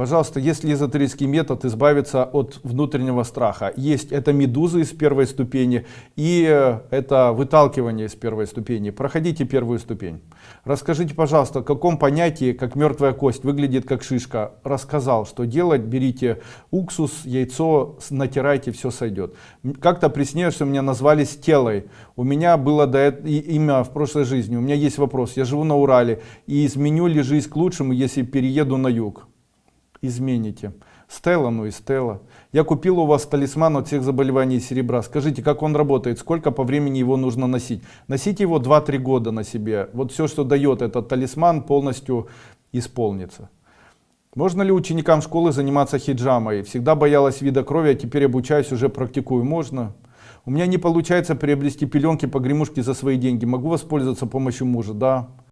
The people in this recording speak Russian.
Пожалуйста, если эзотерический метод избавиться от внутреннего страха, есть это медузы из первой ступени и э, это выталкивание из первой ступени. Проходите первую ступень. Расскажите, пожалуйста, в каком понятии, как мертвая кость выглядит как шишка. Рассказал, что делать, берите уксус, яйцо, натирайте, все сойдет. Как-то приснилось, что меня назвали Стелой. У меня было до этого имя в прошлой жизни. У меня есть вопрос. Я живу на Урале и изменю ли жизнь к лучшему, если перееду на юг? Измените. Стелла, ну и Стелла. Я купил у вас талисман от всех заболеваний серебра. Скажите, как он работает, сколько по времени его нужно носить? Носите его 2-3 года на себе. Вот все, что дает этот талисман, полностью исполнится. Можно ли ученикам школы заниматься хиджамой? Всегда боялась вида крови, а теперь обучаюсь, уже практикую. Можно? У меня не получается приобрести пеленки, погремушки за свои деньги. Могу воспользоваться помощью мужа? Да.